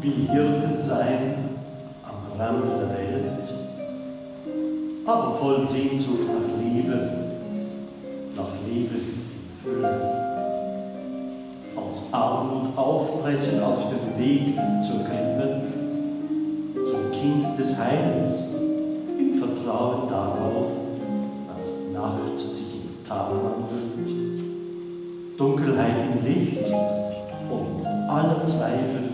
wie Hirten sein am Rande der Welt, aber voll Sehnsucht nach Liebe, nach Liebe in Fülle. Aus Armut aufbrechen auf dem Weg zur Krippe, zum Kind des Heils, im Vertrauen darauf, dass Nacht sich in Tag wandelt, Dunkelheit in Licht und aller Zweifel